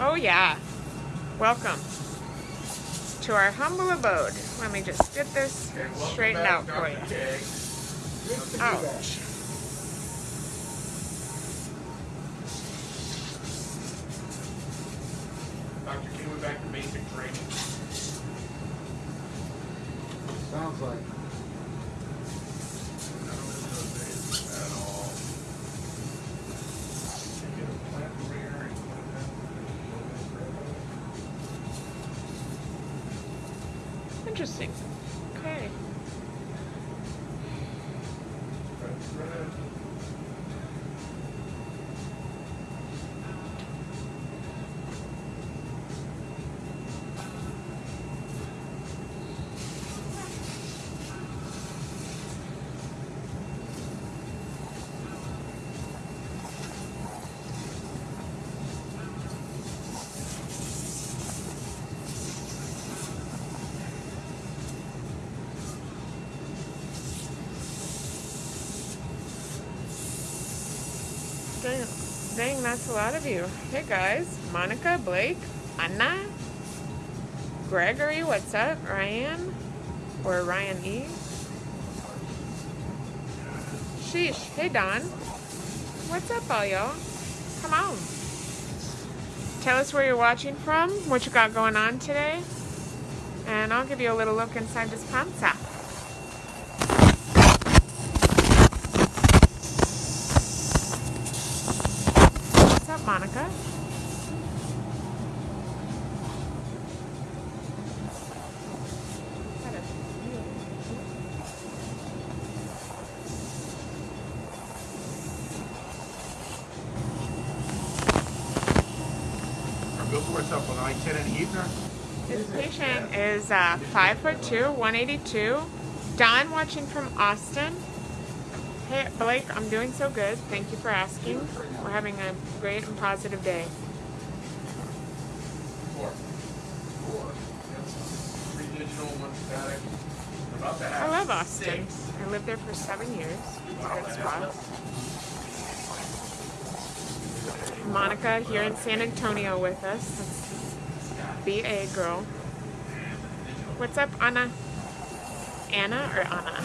Oh yeah. Welcome to our humble abode. Let me just get this straightened out for you. Ouch. Dr. King went back to basic training. Sounds like. None of this those days at all. They get a plant rear and put it down. Interesting. Okay. That's red. Dang, dang, that's a lot of you. Hey guys, Monica, Blake, Anna, Gregory, what's up? Ryan, or Ryan E. Sheesh, hey Don, what's up, all y'all? Come on. Tell us where you're watching from, what you got going on today, and I'll give you a little look inside this panza. Monica? Our billboard's up on I-10 and Heathner. This patient is uh, five foot two, 182. Don watching from Austin. Hey Blake, I'm doing so good. Thank you for asking. Having a great and positive day. Four. Four. Three digital, one static. About to I love Austin. six. I lived there for seven years. It's a good spot. Monica here in San Antonio with us. BA girl. What's up, Anna? Anna or Anna?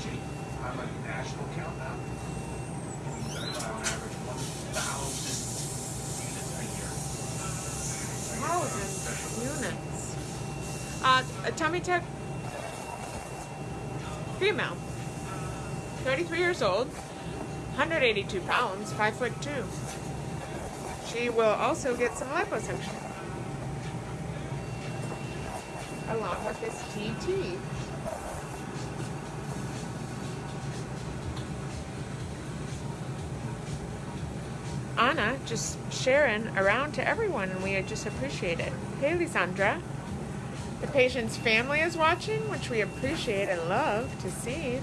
Actually, I'm a national count now. We on average one thousand units a year. Thousand units. Uh, a tummy tuck. Female. 33 years old. 182 pounds. 5 foot 2. She will also get some liposuction. Along with this TT. Anna just sharing around to everyone, and we just appreciate it. Hey, Lisandra. The patient's family is watching, which we appreciate and love to see.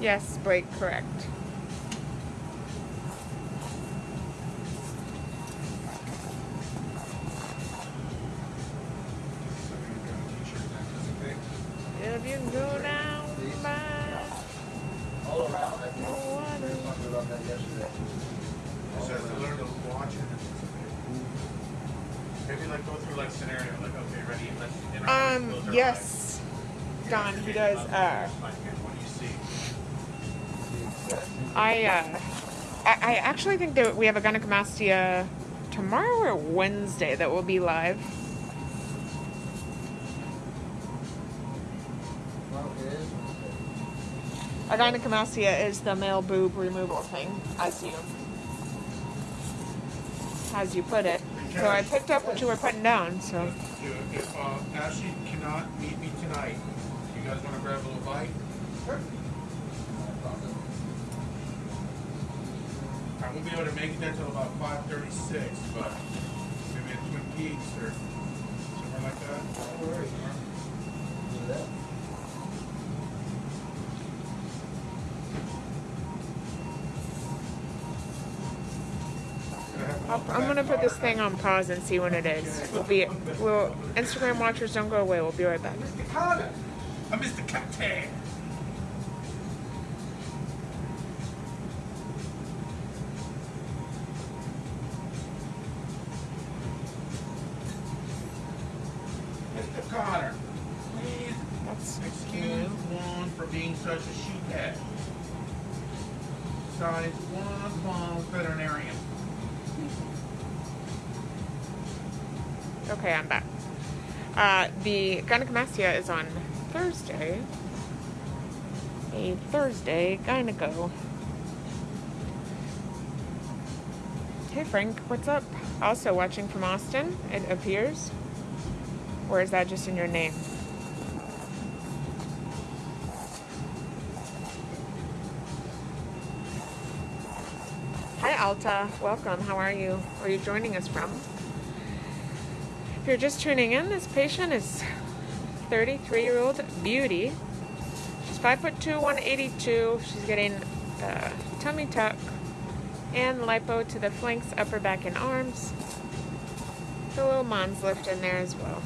Yes, Blake, correct. We have a gynecomastia tomorrow or Wednesday that will be live. Well. A gynecomastia is the male boob removal thing, as you, as you put it. So I picked up what you were putting down, so. If, if uh, Ashley cannot meet me tonight, you guys want to grab a little bite? Sure. Won't be able to make it there till about five thirty-six, but maybe at Twin Peaks or somewhere like that. No. Do that. I'll, I'm gonna put this thing on pause and see when it is. We'll be, we'll, Instagram watchers don't go away. We'll be right back. I missed the captain. The gynecomastia is on Thursday. A Thursday gyneco. Hey Frank, what's up? Also watching from Austin, it appears. Or is that just in your name? Hi Alta, welcome. How are you? Where are you joining us from? If you're just tuning in, this patient is 33 year old beauty. She's 5 foot 2, 182. She's getting uh, tummy tuck and lipo to the flanks, upper back, and arms. The little mons lift in there as well.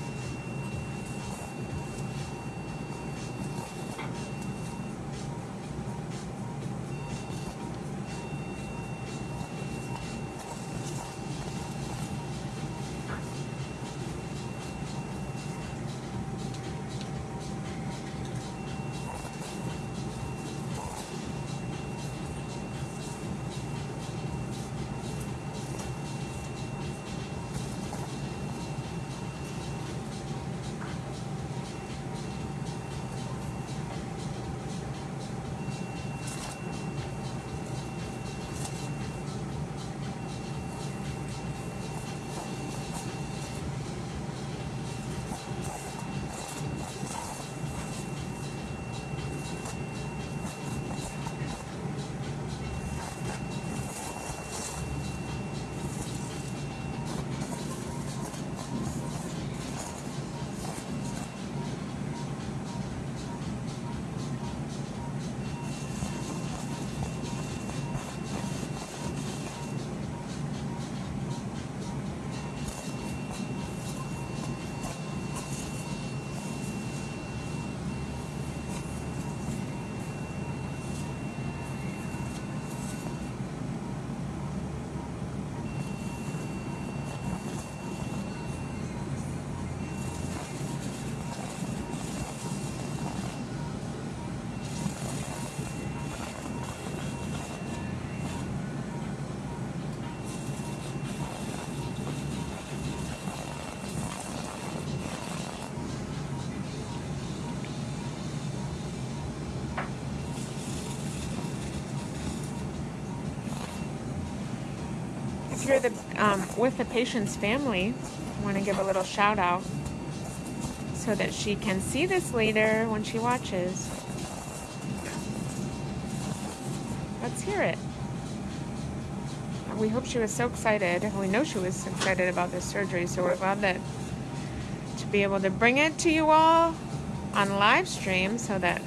You're the um, with the patient's family, I want to give a little shout out so that she can see this later when she watches. Let's hear it. We hope she was so excited. We know she was excited about this surgery, so we're glad that to be able to bring it to you all on live stream so that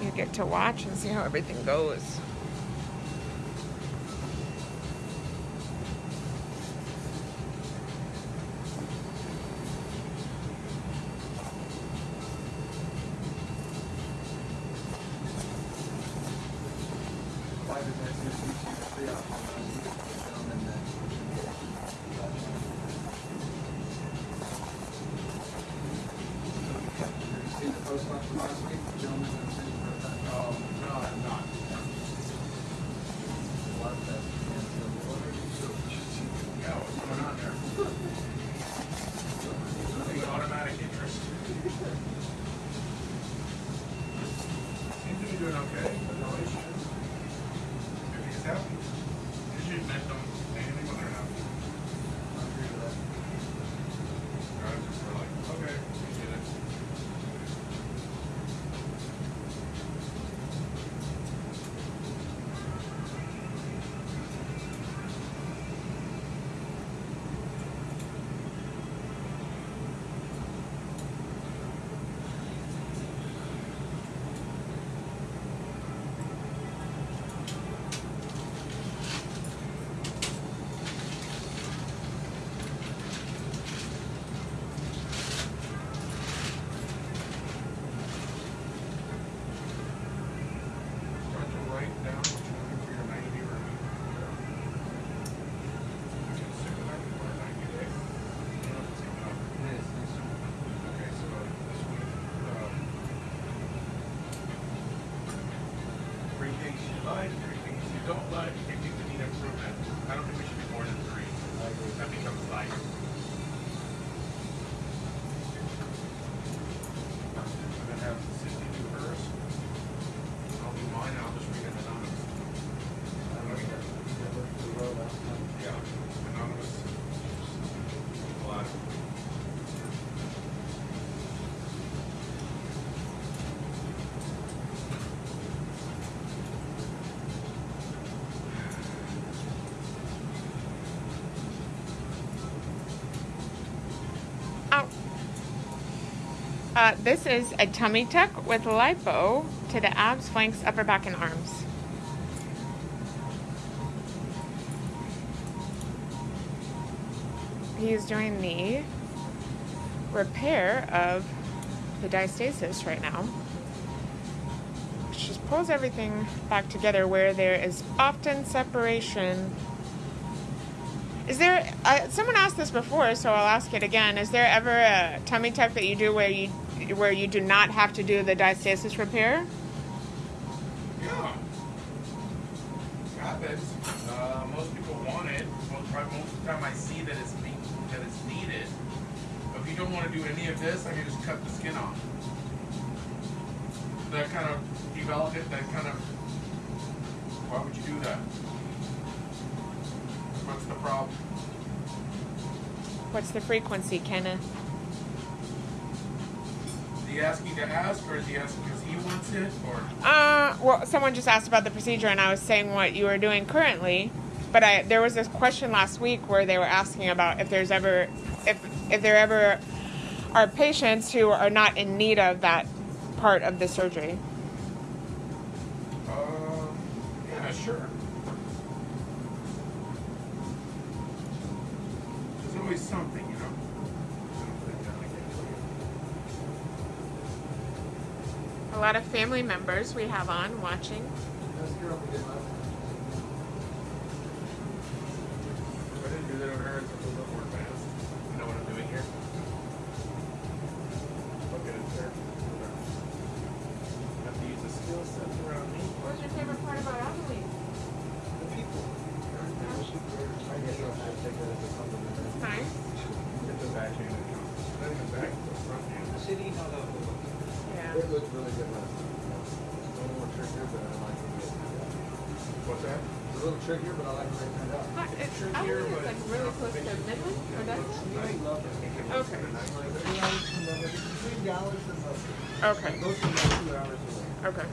you get to watch and see how everything goes. Uh, this is a tummy tuck with lipo to the abs, flanks, upper back, and arms. He's doing the repair of the diastasis right now. Just pulls everything back together where there is often separation. Is there, uh, someone asked this before, so I'll ask it again. Is there ever a tummy tuck that you do where you where you do not have to do the diastasis repair? Yeah. Happens. Uh, most people want it. Most, probably most of the time I see that it's being, that it's needed. But if you don't want to do any of this, I can just cut the skin off. That kind of develop it. That kind of. Why would you do that? What's the problem? What's the frequency, Kenneth? He asking to ask, or is he asking because he wants it, or? Uh, well, someone just asked about the procedure, and I was saying what you were doing currently. But I there was this question last week where they were asking about if there's ever if if there ever are patients who are not in need of that part of the surgery. Family members we have on watching. That's girl we did last If I didn't do that over here, it's a little bit more advanced. You know what I'm doing here? Look at it there. Have to use the skill sets around me. What's your favorite part about Abilene? The people. I guess I'll have to take that as a compliment. It's nice. Get the back end. Not even back, the front end. City, no, no. Yeah. It looked really good last time. It's a little more trickier, but I like the way it turned out. What's that? It's a little trickier, but I like the way it turned out. But it's, is like really close to. Midland, or does it? I love it. Okay. Like, three hours from Lubbock, between Dallas and Lubbock. Okay. Most of them are two hours away. Okay.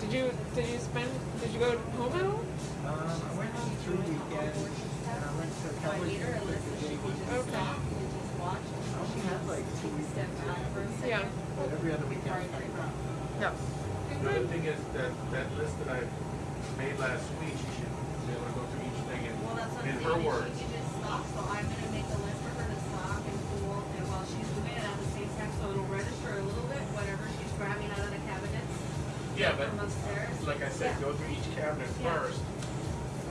Did you did you spend did you go home at all? Um, I went on through weekend, and I went to Cowboys the day weekend. Okay. I only had like two weekends, Yeah. but every other weekend I came out. Yeah. The other thing is that that list that I made last week, she should be able to go through in, Well, that's what I'm in saying, her words. she just stop, so I'm gonna make a list for her to stop and pull, and while she's doing it at the same time, so it'll register a little bit, whatever she's grabbing out of the cabinets Yeah, but like I said, go through each cabinet Yeah. first.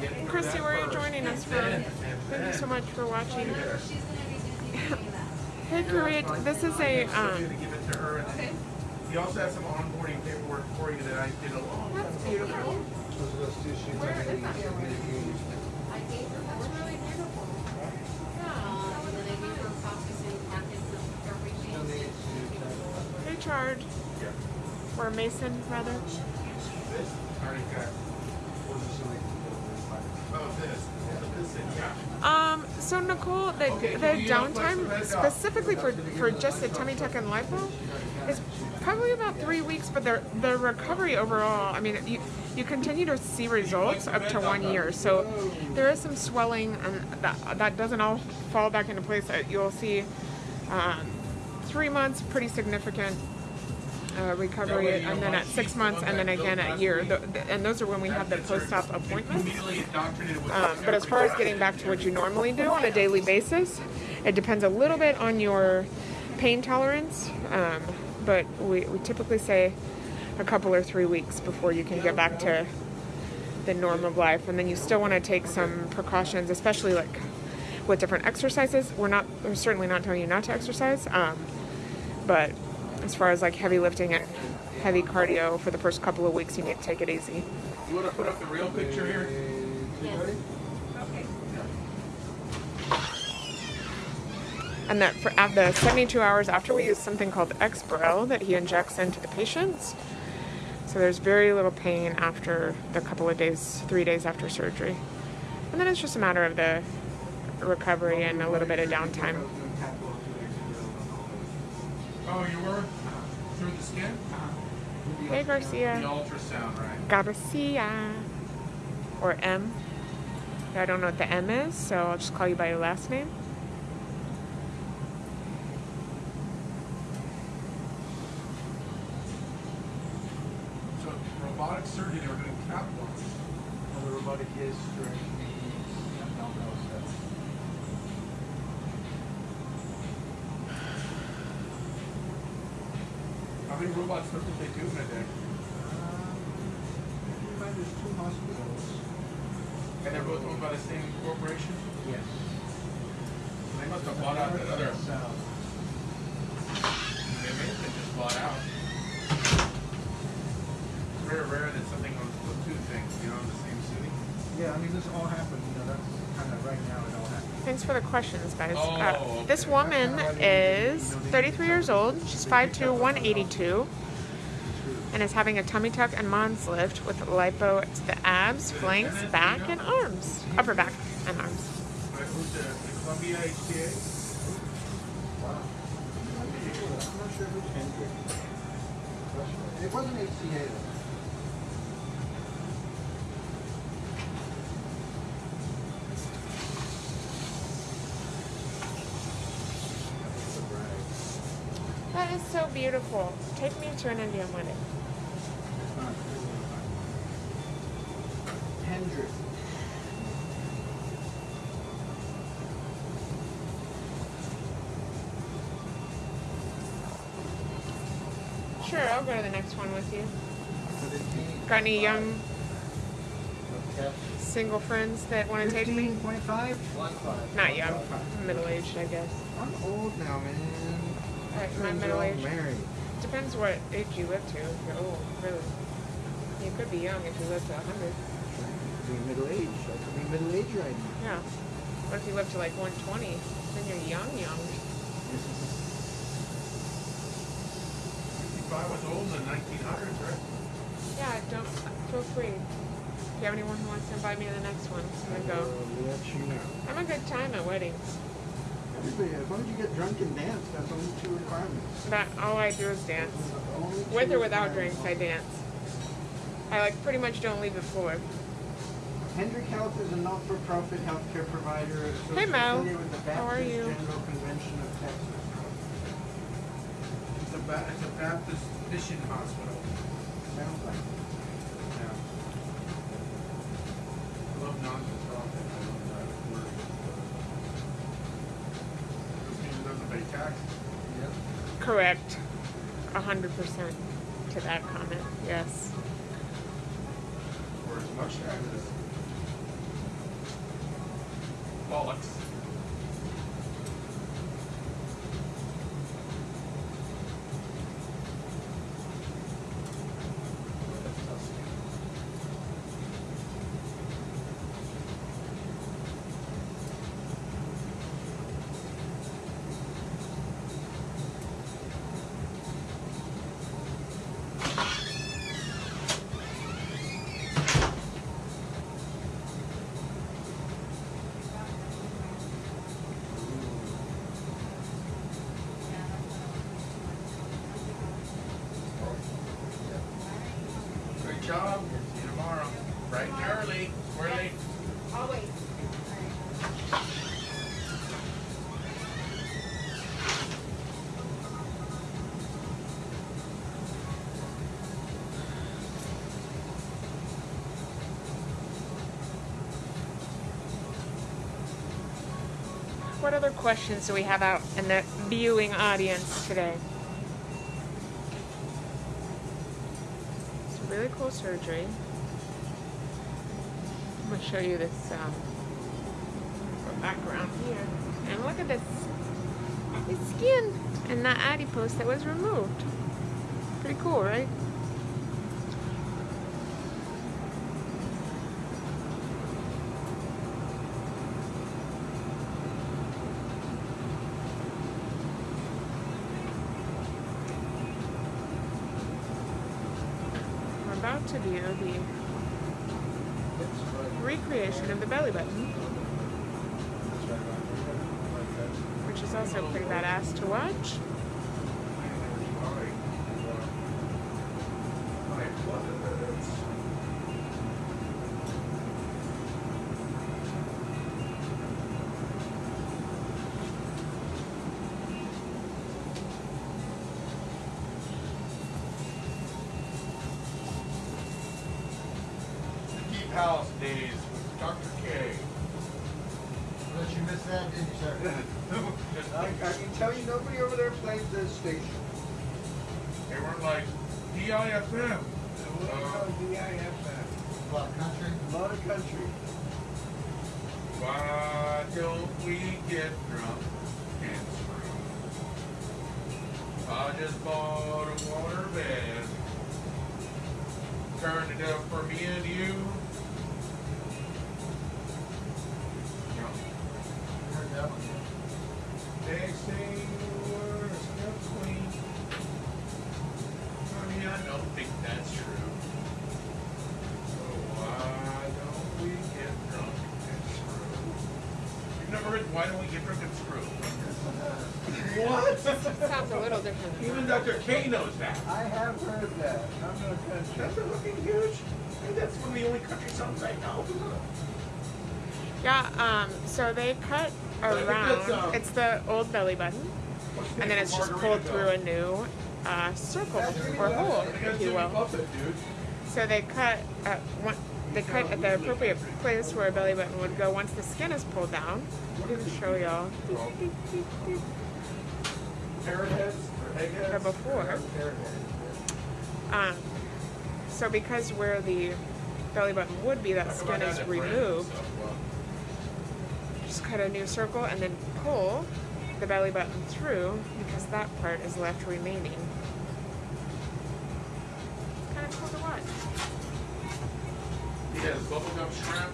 Get Christy, where are you joining us and from? then- Thank you so much for watching. Whenever she's gonna be busy doing that. Hey, Kareet, this is a So um. to give it to her, and Okay. he also has some onboarding paperwork for you that I did a long That's beautiful. Those two sheets. I is made, that? In, yeah. Um. So Nicole, the the downtime flex the bed down? specifically for for just the tummy tuck and lipo is probably about three weeks, but the the recovery overall. I mean, you you continue to see results up to one year. So there is some swelling, and that that doesn't all fall back into place. Uh, You'll see. Um, three months, pretty significant uh, recovery, and then at six months, and then again at year. And those are when we have the post-op appointments. Um, but as far as getting back to what you normally do on a daily basis, it depends a little bit on your pain tolerance. Um, but we, we typically say a couple or three weeks before you can get back to the norm of life. And then you still want to take some precautions, especially like with different exercises. We're not, we're certainly not telling you not to exercise. Um, but as far as like heavy lifting and heavy cardio for the first couple of weeks, you need to take it easy. You want to put up the real picture here? Yes. Okay. And that for at the 72 hours after we use something called Exparel that he injects into the patients. So there's very little pain after the couple of days, three days after surgery. And then it's just a matter of the recovery and a little bit of downtime. Oh, you were? Uh, through the skin? Uh, hey, Garcia. The ultrasound, right? Garcia. Or M. I don't know what the M is, so I'll just call you by your last name. So, robotic surgery, How many robot surgeries they do in a day? Um, find there's two hospitals. And they're both owned by the same corporation? Yes. They must have bought out that other, South. they may have been just bought out. It's very rare that something owns the two things, you know, in the same city. Yeah, I mean, this all happened, you know, that's kind of right now it all happened. Thanks for the questions, guys. Oh, Uh, this woman is 33 years old. She's 5'2", 182, and is having a tummy tuck and Mons lift with lipo to the abs, flanks, back, and arms. Upper back and arms. That is so beautiful. Take me to an Indian wedding. You. Could it be- Got any young single friends that want to take me? 15.5? One five. Not young, middle aged, I guess. I'm old now, man. Alright, my Friends are middle all age. Married. Depends what age you live to. If you're old, really. You could be young if you live to 100. Be middle age. I could be middle age right now. Yeah. What if you live to like 120? Then you're young, young. Fifty-five was old in the nineteen hundreds, right? Yeah, don't feel free. If you have anyone who wants to invite me to the next one, I'm gonna go. I'll let you know. I'm a good time at weddings. Everybody, as long as you get drunk and dance, that's only two requirements. That all I do is dance. Those are the only With or without drinks. I dance. I like pretty much don't leave the floor. Hendrick Health is a not-for-profit healthcare provider Hey, Mo. associated with the How are Baptist you? General Convention of Texas. It's a it's a Baptist mission hospital. Sounds like it. Yeah. I love non-for-profit, I love that word. This means it doesn't pay taxes. Correct. A hundred percent to that comment. Yes. Or as much taxes. What other questions do we have out in the viewing audience today? It's a really cool surgery. I'm gonna show you this um, background here, and look at this, this skin and that adipose that was removed. Pretty cool, right? To view the recreation of the belly button, which is also pretty badass to watch. Country. A lot of country. why don't we get drunk and screw? I just bought a water bed. Turned it up for me and you. You so they cut around. It's the old belly button, and then it's just pulled through a new uh, circle or hole, if you will. So they cut at one. They cut at the appropriate place where a belly button would go once the skin is pulled down. Show y'all. Or before. Um, so because where the belly button would be, that skin is removed. Just cut a new circle and then pull the belly button through because that part is left remaining. Kind of cool to watch. He has Bubba Gump Shrimp.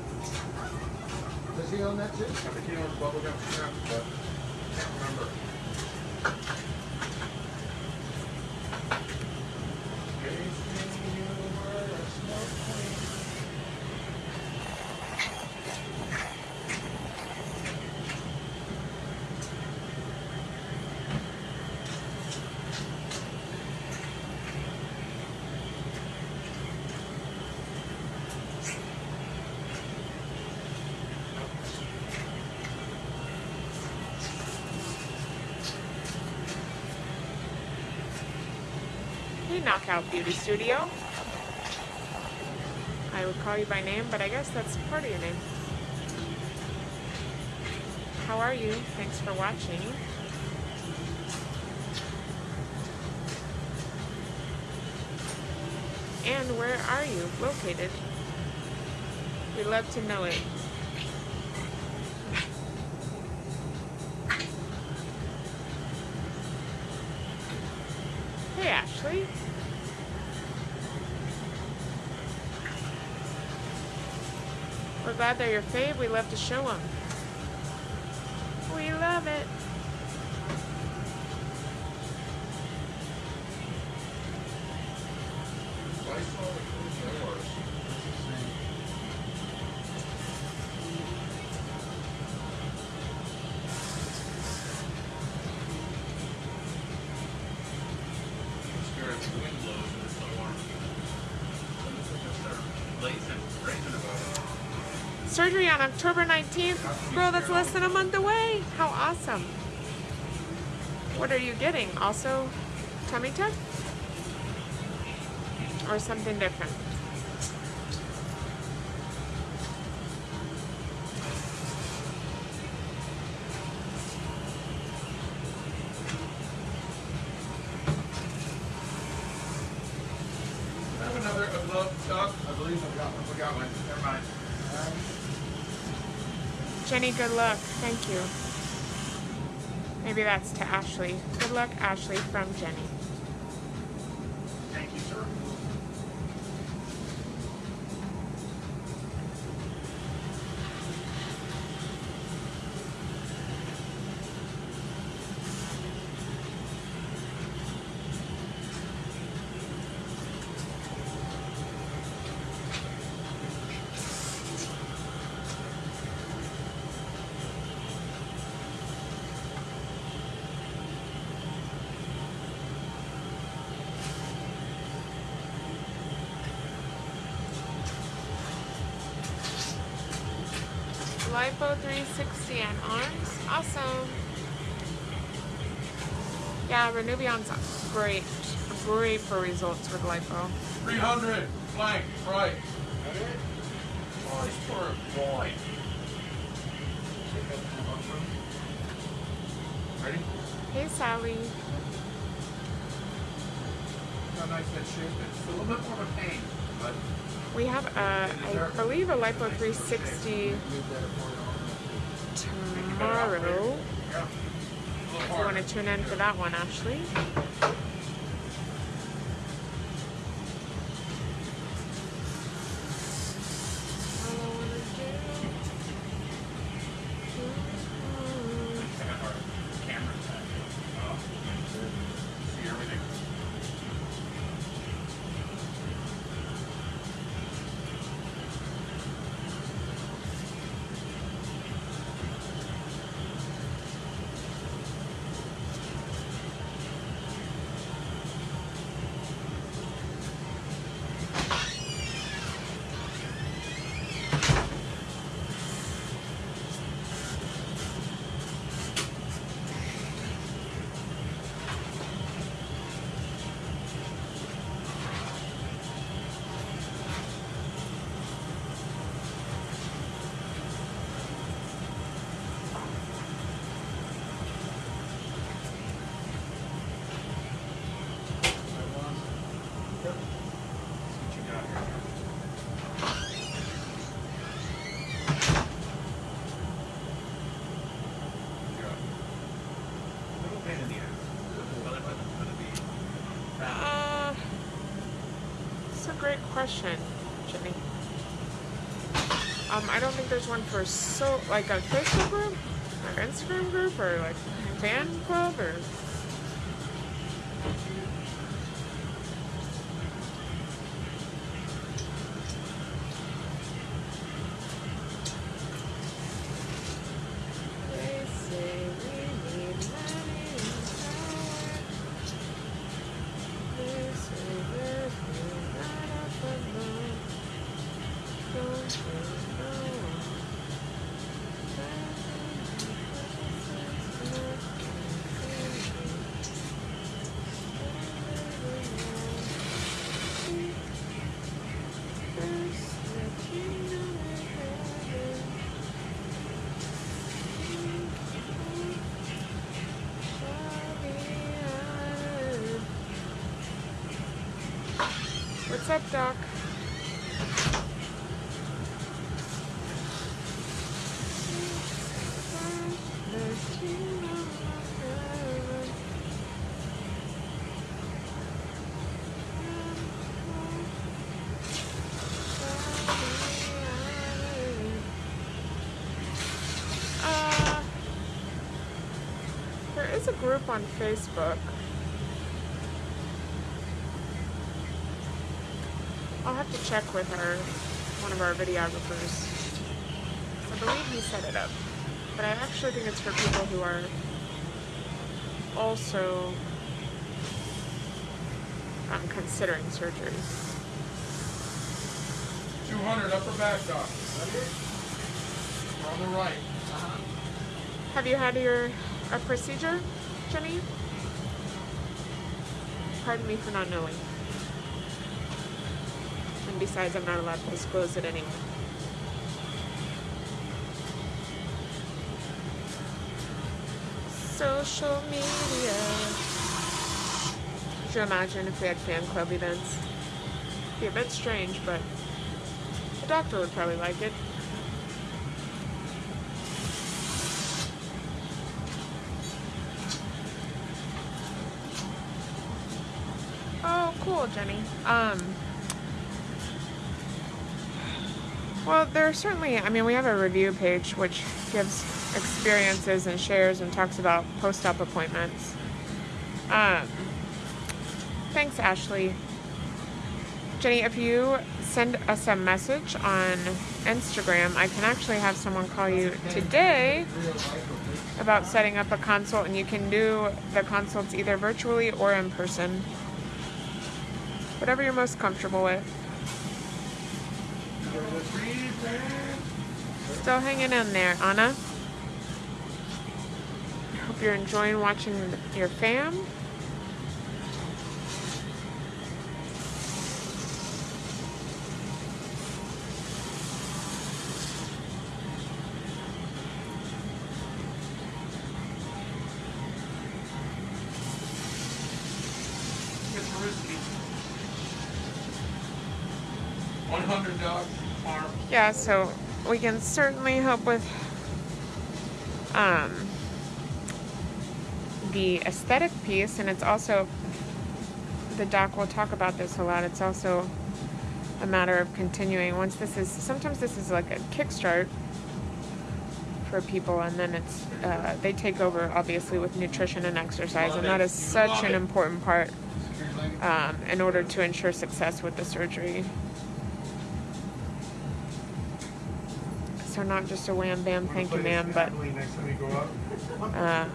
Does he own that too? I think he owns bubblegum shrimp, but I can't remember. Knockout Beauty Studio. I would call you by name, but I guess that's part of your name. How are you? Thanks for watching. And where are you located? We'd love to know it. They're your fave. We love to show them. October 19th. Girl, that's less than a month away. How awesome. What are you getting? Also, tummy tuck? Or something different? Good luck. Thank you. Maybe that's to Ashley. Good luck, Ashley, from Jenny. Yeah, Renuvion's great. Great for results with lipo. 300 blank, right. Oh, boy. Ready? Hey, Sally. How nice that shape. It's a little bit more of a pain, but We have, a, I believe, a Lipo 360 tomorrow. If you want to tune in for that one, Ashley. One for so like a Facebook group or Instagram group or like fan club or. Up, Doc? Uh, there is a group on Facebook. I'll have to check with her, one of our videographers. I believe he set it up. But I actually think it's for people who are also um, considering surgery. 200 upper back, doc. We're on the right. Have you had your a procedure, Jenny? Pardon me for not knowing. Besides, I'm not allowed to disclose it anymore. Social media. Could you imagine if we had fan club events? It'd Be a bit strange, but the doctor would probably like it. Oh, cool, Jenny. Um, well, there are certainly, I mean, we have a review page which gives experiences and shares and talks about post op appointments. Um, thanks, Ashley. Jenny, if you send us a message on Instagram, I can actually have someone call you today about setting up a consult, and you can do the consults either virtually or in person. Whatever you're most comfortable with. Still hanging in there, Anna. Hope you're enjoying watching your fam. One hundred dogs. Yeah, so we can certainly help with um, the aesthetic piece, and it's also the doc will talk about this a lot. It's also a matter of continuing. Once this is sometimes this is like a kickstart for people, and then it's uh, they take over obviously with nutrition and exercise, and that is such an important part um, in order to ensure success with the surgery. Not just a wham bam thank you ma'am, but Next time you go out. uh,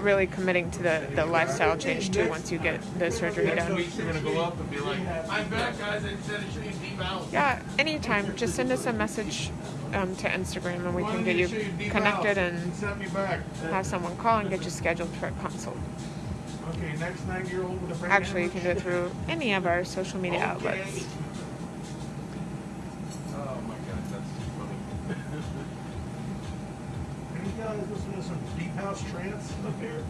really committing to the, the lifestyle change too once you get the surgery done. week you're gonna go up and be like, I'm guys, I said it should be deep. Yeah, anytime. Just send us a message um, to Instagram and we can get you connected and Sent me back. have someone call and get you scheduled for a consult. Okay, next nine year old with a brain Actually, you can do it through any of our social media outlets. Oh my god, that's too funny. Any guys listen to some deep house trance up here?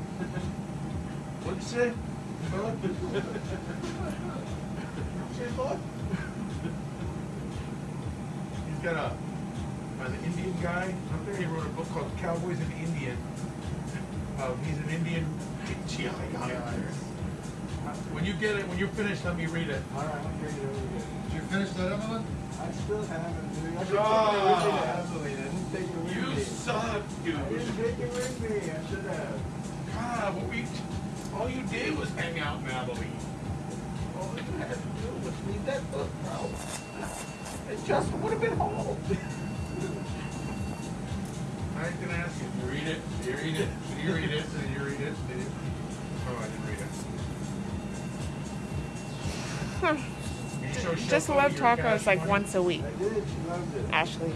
What'd you say? Say, fella? He's got a, an Indian guy up there, he wrote a book called Cowboys and Indian. Uh, he's an Indian GI. When you get it, when you're finished, let me read it. All right, I'll bring it over here. Did you finish that, Evelyn? I still haven't, dude. I didn't take it. I it You suck, I dude. didn't take it with me. I should have. God, what we, all you did was hang out in Abilene. All you had to do was read that book, bro. It just would have been home. I gonna ask you. You read it. You read it. You read it. Did you read it? You? Oh, I didn't read it. Show Just love tacos like once a week. Ashley,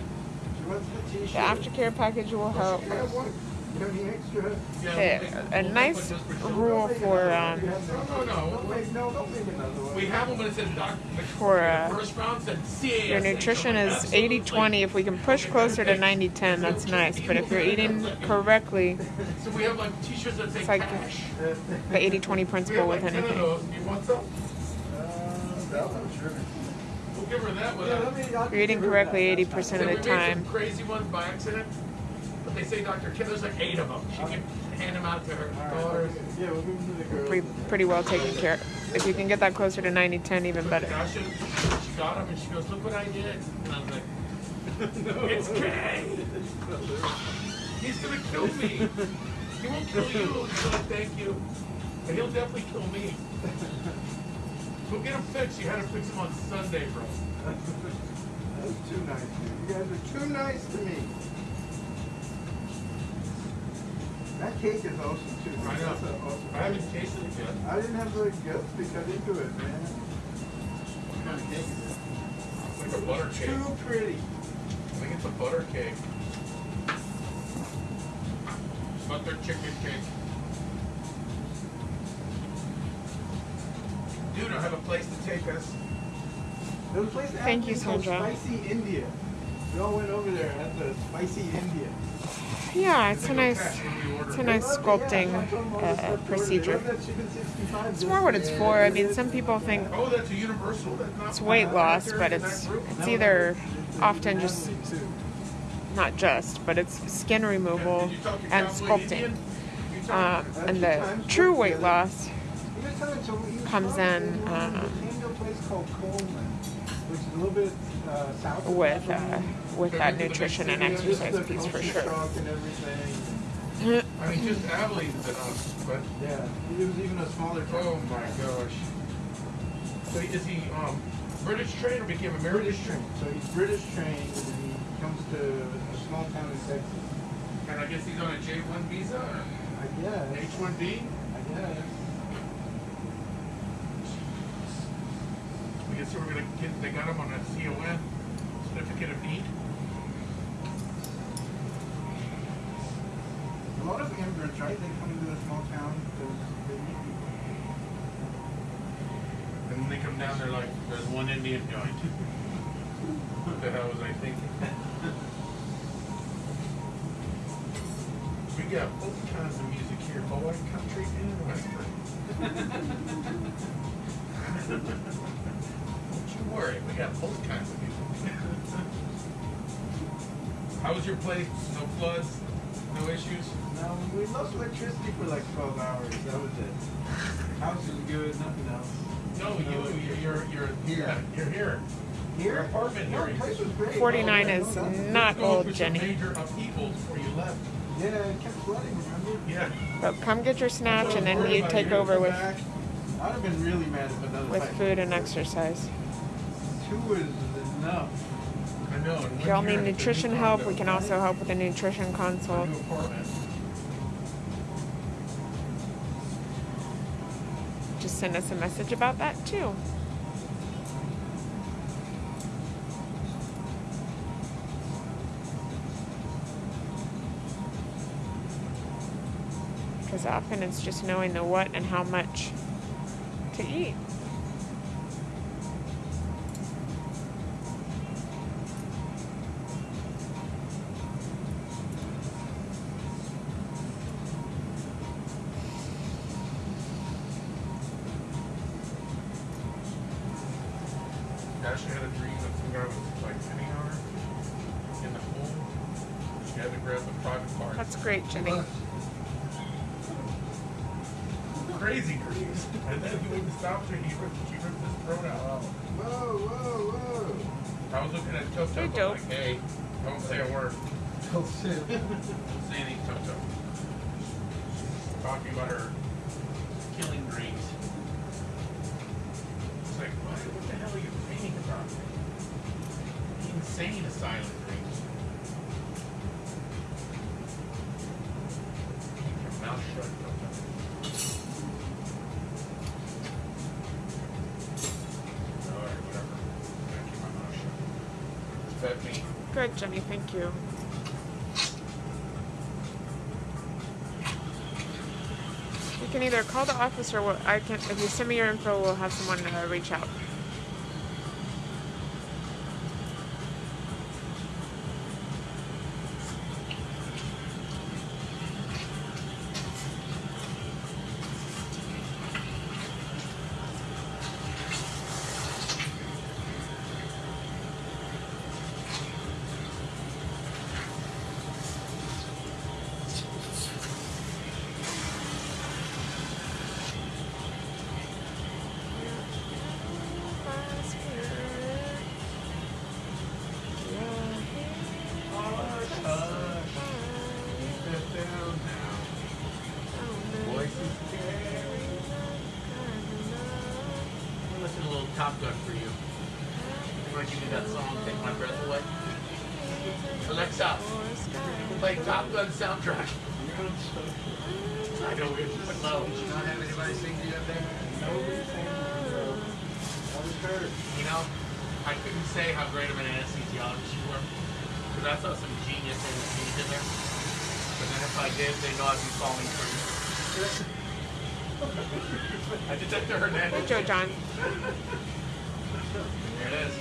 the aftercare package will help. Yeah, a nice rule for um. For, uh, your nutrition is 80 20. If we can push closer to 90 10, that's nice. But if you're eating correctly, It's like- the 80 20 principle with anything. We'll give her that one. Yeah, let me. I'll You're eating correctly 80% of we the made some time. crazy ones by accident, but they say Dr. Kim. There's like eight of them. She can hand them out to her daughters. Yeah, we'll give to the girls. Pretty, pretty well taken care of. If you can get that closer to 90 10, even better. She got them and she goes, "Look what I did." And I was like, "It's Kay. He's gonna kill me. He won't kill you. He's like, thank you, but he'll definitely kill me." Go get him fixed. You had to fix him on Sunday, bro. That's too nice, dude. You guys are too nice to me. That cake is awesome too. I know. Awesome I haven't tasted it yet. I didn't have the guts to cut into it, man. What kind of cake is it? It's like a butter cake. Too pretty. I think it's a butter cake. Butter chicken cake. Dude, I have a place to take us. There was a place in Thank you, Abilene called Sandra. Spicy India. We all went over there at the Spicy India. Yeah, it's a nice, cash when we order. it's a nice sculpting uh, procedure. It's more what it's for. I mean, some people think Oh, that's a universal. It's weight loss, but it's it's either often just not just, but it's skin removal Did you talk to and sculpting. You Um, and the true weight loss comes in, um, Came to a place called Coleman, which is a little bit uh, south with uh, with that nutrition and exercise piece for culture sure. shock and everything. I mean, just Abilene's enough, but Yeah, it was even a smaller town. oh my gosh. So is he um British trained or became American? British trained. So he's British trained and he comes to a small town in Texas. And I guess he's on a J1 visa or I guess. H1B. I guess. I guess we're gonna get. They got him on a CON certificate of need. A lot of immigrants, right? They come into a small town because they need people. And when they come down, they're like, "There's one Indian joint." what the hell was I thinking? we got both kinds of music here: boy country and western. Don't worry, we got both kinds of people. How was your place? No floods? No issues? No, we lost electricity for like 12 hours. That was it. House is good, nothing else. No, you, you're, you're, you're Here. You're here. Here? apartment No, here. the place was great. 49 Oh, is no, not old, Jenny. Major upheavals before you left. Yeah, it kept flooding, remember? Yeah. But come get your snatch and then you take over with, back. I'd have been really mad if another with food and exercise. Two is enough. I know. If y'all need year, it's a nutrition help, we can also help with a nutrition consult. Just send us a message about that too. Because often it's just knowing the what and how much to eat. She ripped his throat out. Whoa, whoa, whoa. I was looking at Toto. Hey, I'm like, hey, don't say a word. Oh, shit. Don't say anything, Toto. Talking about her either call the office or I can. If you send me your info, we'll have someone uh, reach out. I know low. Did you not have anybody sing to you up there? That was her. You know, I couldn't say how great of an anesthesiologist you were. Because I saw some genius anesthesia in there. But then if I did, they know I'd be falling you. I detected her Hey. Joe John. There it is.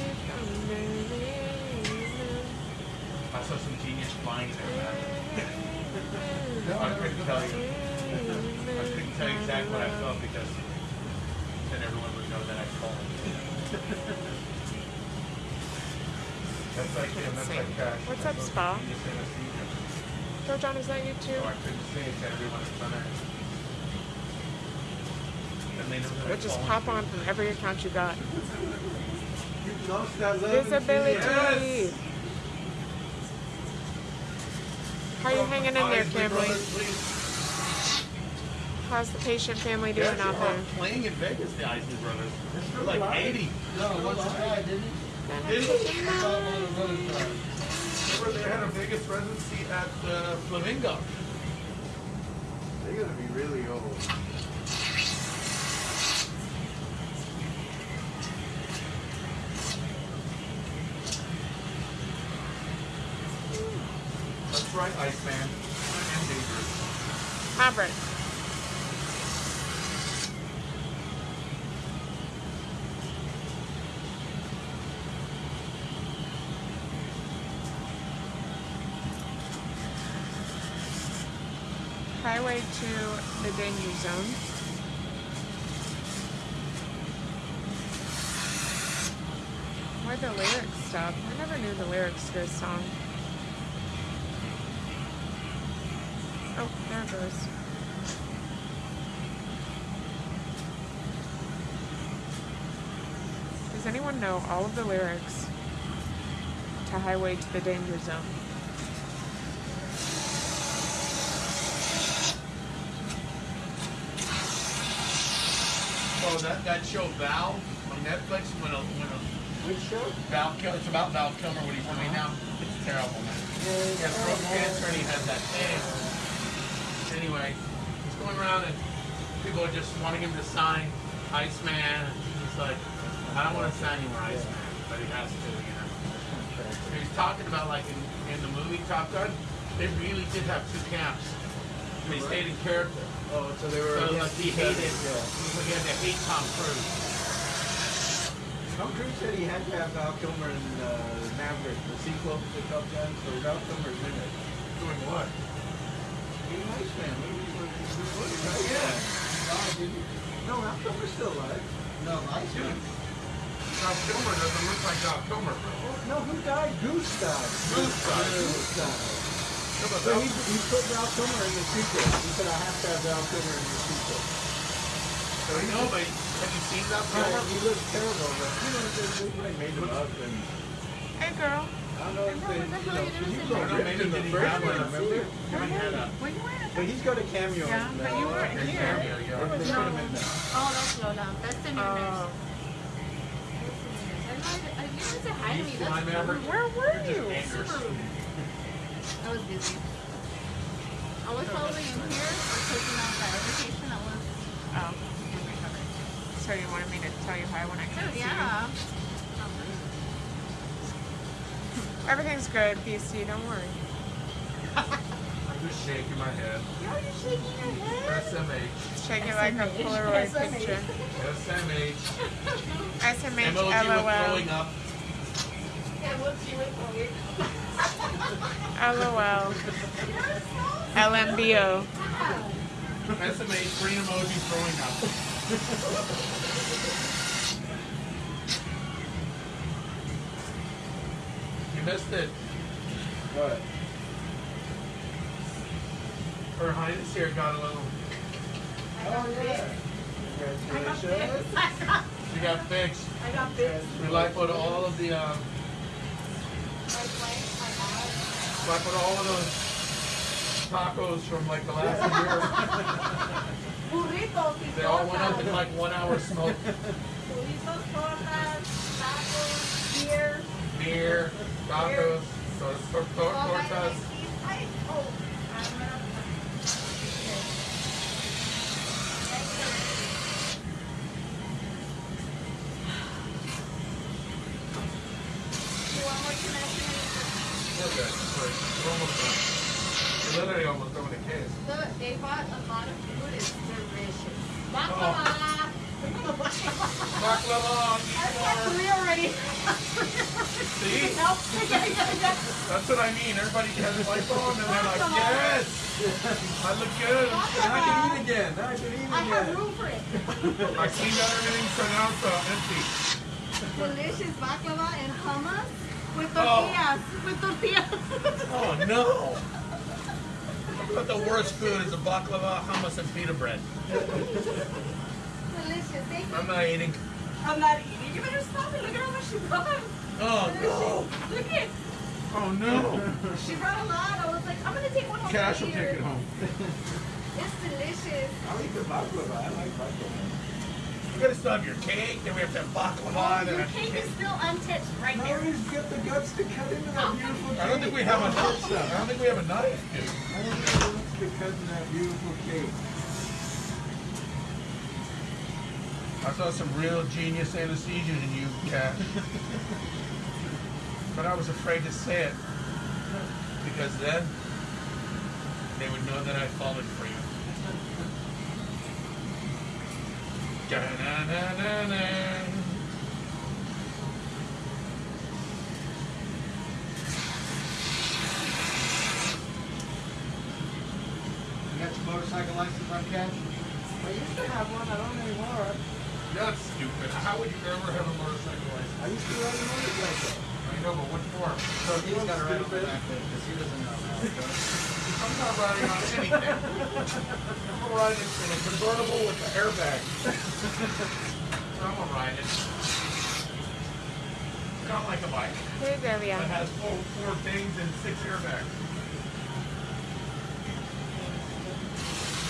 I saw some genius flying there, man. I couldn't tell you. I couldn't tell you exactly what I felt because then everyone would know that I called. That's like him, that's like Cash. What's That's up, Spa? genius. Joe John, is that you too? So I couldn't say it to everyone in front of her. And they that I We'll just called. pop on from every account you got. You lost that love and Visibility. feeling. How are you hanging in there, Eyes, family? How's the patient family doing Yes, out they there? playing in Vegas, the Isley Brothers. They're like 80. No, what's that, didn't it? Did it? I thought one of those times. Remember they had a Vegas residency at uh, Flamingo. They're gonna be really old. That's right, Iceman. I am dangerous. Maverick. Highway to the danger zone. Why'd the lyrics stop? I never knew the lyrics to this song. Oh, there it goes. Does anyone know all of the lyrics to Highway to the Danger Zone? Oh, that, that show Val on Netflix when a, when a Which show? Val Kilmer, it's about Val Kilmer when he's 20 now. It's terrible, man. He has throat cancer and he has that thing. Anyway, he's going around and people are just wanting him to sign Iceman. He's like, I don't want to sign you Iceman, but he has to, you know. He's talking about like in, in the movie Top Gun, they really did have two camps. They stayed in character. Oh, so they were. So like he each other, hated, Yeah. he had to hate Tom Cruise. Tom Cruise said he had to have Val Kilmer in uh, Maverick, the sequel to Top Gun, so Val Kilmer's in it. Doing what? He's a nice man. What was he? What was he? Yeah. died, didn't he? No, Val Kilmer's still alive. No, nice man. Val Kilmer doesn't look like Val Kilmer. No, who died? Goose died. Goose died. Goose died. No, So Val- he, he put Val Kilmer in the sequel. He said, I have to have Val Kilmer in the sequel. So you know, but have you seen Val Yeah, Kilmer? he looks terrible, but you know, they, they, they made him up and Hey, girl. I don't know if they, what the you hell know, you he doing was sitting all there? ripped in the Maybe first he one, had one. remember? I mean, had a Were you wearing a But he's got a cameo Yeah, in but you weren't here. cameo, yeah. They put him in there. Oh, that's Lola. That's the new nurse. Oh, I know, I, you didn't say hi to me. That's where were Just you? Andrews. I was busy. I was probably in here or taking out that education that was Oh, so you wanted me to tell you hi when I couldn't see you? Yeah. Everything's good, BC. Don't worry. I'm just shaking my head. You're shaking your head. SMH. Shake it like a SMH. Polaroid SMH. picture. SMH. SMH, LOL. throwing up. Yeah, what's you with me? LOL. LMBO. SMH, green emoji throwing up. you missed it. What? Her highness here got a little. Oh, yeah. Congratulations. She got fixed. I got bits. We like put all of the um, like put all of those tacos from like the last year. Burritos, They all went up in like one hour smoke. Burritos, tortas, tacos, beer. Beer, tacos, that tortas. Oh, like these. I- oh, I'm gonna- You want more connection? Okay, wait, we're almost done. We're literally almost done with the case. Look, they bought a lot of food. It's delicious. Oh. Baklava. Baklava, I eat got more. three already. See? Nope. Yeah, yeah, yeah. That's what I mean. Everybody has a iPhone and they're like, yes, I look good. Now I can eat again. Now I can eat I have again. room for it. I see that everything's pronounced uh, empty. Delicious baklava and hummus with Oh. tortillas. With tortillas. Oh no! But the worst food is a baklava, hummus, and pita bread. Delicious. Thank you. I'm not eating. I'm not eating. You better stop it. Look at how much she brought. Oh Delicious. Look at. Oh no! She brought a lot. I was like, I'm gonna take one home. Cash will take it home. It's delicious. I like eat the baklava. I like baklava. You gotta still have your cake, then we have to have baklava, Oh, then your cake cake. is still untouched right Now there. he's got the guts to cut into that beautiful cake. I don't think we have a Don't knife. I don't think we have a knife, dude. I don't think he wants to cut in that beautiful cake. I saw some real genius anesthesia in you, Cash. But I was afraid to say it because then they would know that I'd fallen for you. Da-na-na-na-na. You got your motorcycle license on cash? I used to have one. I don't anymore. That's stupid. How would you ever have a motorcycle license? I used to ride a motorcycle. I know, but what for? So He's got to ride on the back then because he doesn't know how it goes. I'm not riding on anything. I'm riding in a convertible with an airbag. I'm gonna ride it. Not like a bike. Hey, It has four, four things and six airbags.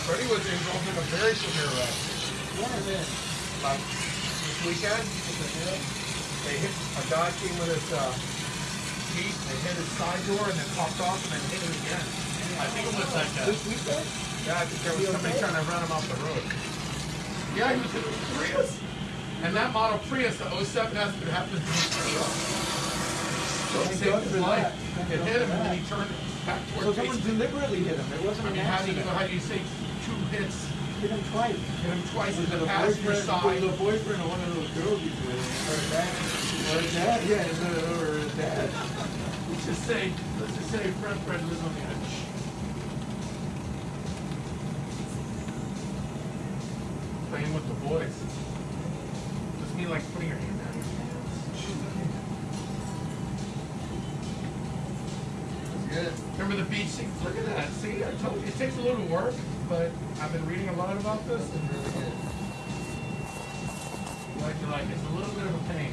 Freddie was involved in a very severe accident. When is it? Like this weekend, they hit a guy came with his uh, Jeep, they hit his side door and then popped off and then hit him again. I think it was like a, This weekend? yeah, I think there was somebody trying to run him off the road. Yeah, he was in a Prius. And that model Prius, the 07 Escort, happens to be Prius. So it saved his life. that. It hit him and then he turned back towards So someone Jason. deliberately hit him. It wasn't I an mean, how do you, how do you say two hits, Hit him twice. hit him twice in the passenger boyfriend, side? a boyfriend or one of those girls he's with? Or a dad? Or a dad? Yeah, or dad? Let's just say, let's just say Fred Fred lives on the edge. Playing with the boys. Just mean like putting your Remember the beach scene? Look at that. See, I told you, it takes a little work, but I've been reading a lot about this and Really good. like you like, it's a little bit of a pain.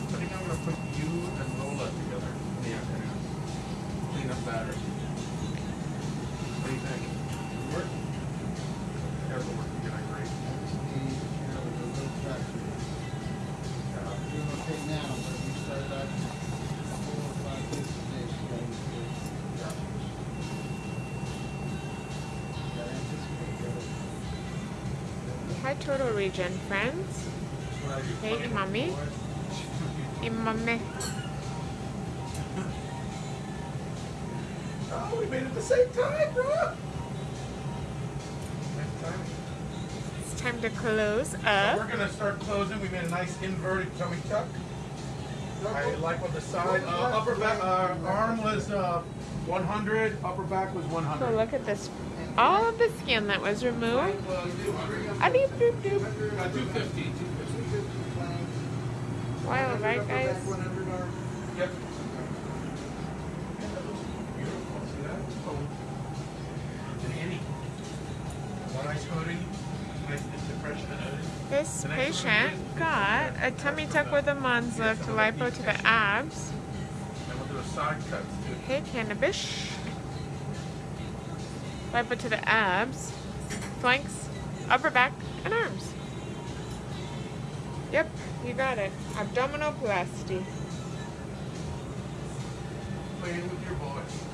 I think I'm gonna put you and Lola together in the afternoon. Clean up batteries. That. Hi, Turtle Region friends. What I do, Hey, mommy. the. Hey, mommy. Oh, we made it at the same time, bro! It's time to close So up. we're gonna start closing. We made a nice inverted tummy tuck. I like on the side. Uh, upper back, uh, arm was uh, 100. Upper back was 100. So look at this. All of the skin that was removed. Doop. Uh, 250. 250. Well, right, guys. This patient got a tummy tuck with a Mons lift, lipo to the abs. Hey, cannabis. Lipo to the abs, flanks, upper back, and arms. Yep, you got it. Abdominoplasty. Playing with your boys.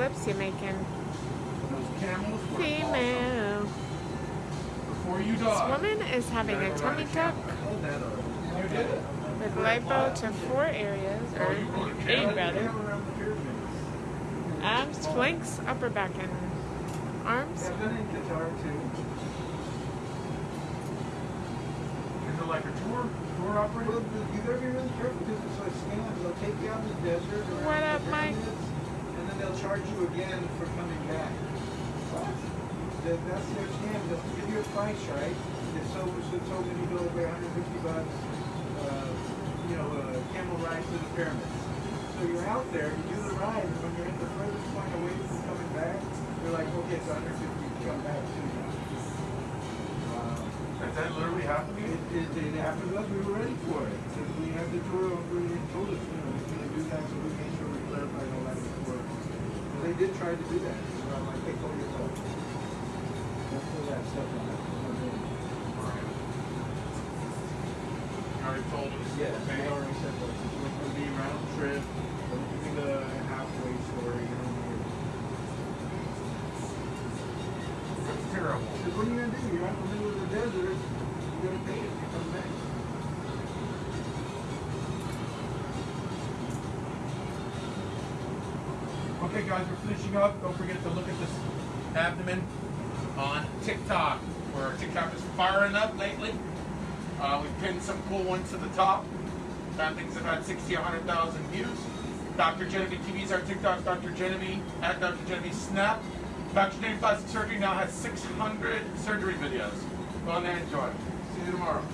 Whose lips you making? those camels were awesome. Female. Before you This woman is having a tummy tuck that already. you did it. with lipo to four areas, or eight rather. Around the pyramids. Abs, flanks, upper back, and arms. I've done it in too. Is it like a tour tour Well, you gotta be really careful because it's like scams. They'll take you out in the desert. What up, Mike? pyramids, And then they'll charge you again for coming back. What? That's their scam. They'll give you a price, right? If told, should told me to go pay 150 bucks, uh, you know, uh, camel ride to the pyramids. So you're out there, you do the ride, and when you're at the furthest point away from coming back, you're like, okay, it's 150 to come back to you. Wow. Does that literally happen to you? It, it, it happened to us, we were ready for it. We had the tour, we told us, you know, we're gonna do that, so we made sure we clarified all that before. But they did try to do that, so I'm like, hey, call yourself. Don't pull that stuff on that. You already told us. Yes, they Okay. already said that, it's gonna be round trip, don't give me the halfway story, terrible. Because what are you gonna do? You're out in the middle of the desert, you're gonna pay it, Okay, guys, we're finishing up. Don't forget to look at this abdomen on TikTok, where TikTok is firing up lately. Uh, we pinned some cool ones to the top. That things had 60, 100,000 views. Dr. Genevieve TV is our TikTok. Dr. Genevieve at Dr. Genevieve Snap. Dr. Genevieve Plastic Surgery now has 600 surgery videos. Go on there and enjoy. See you tomorrow.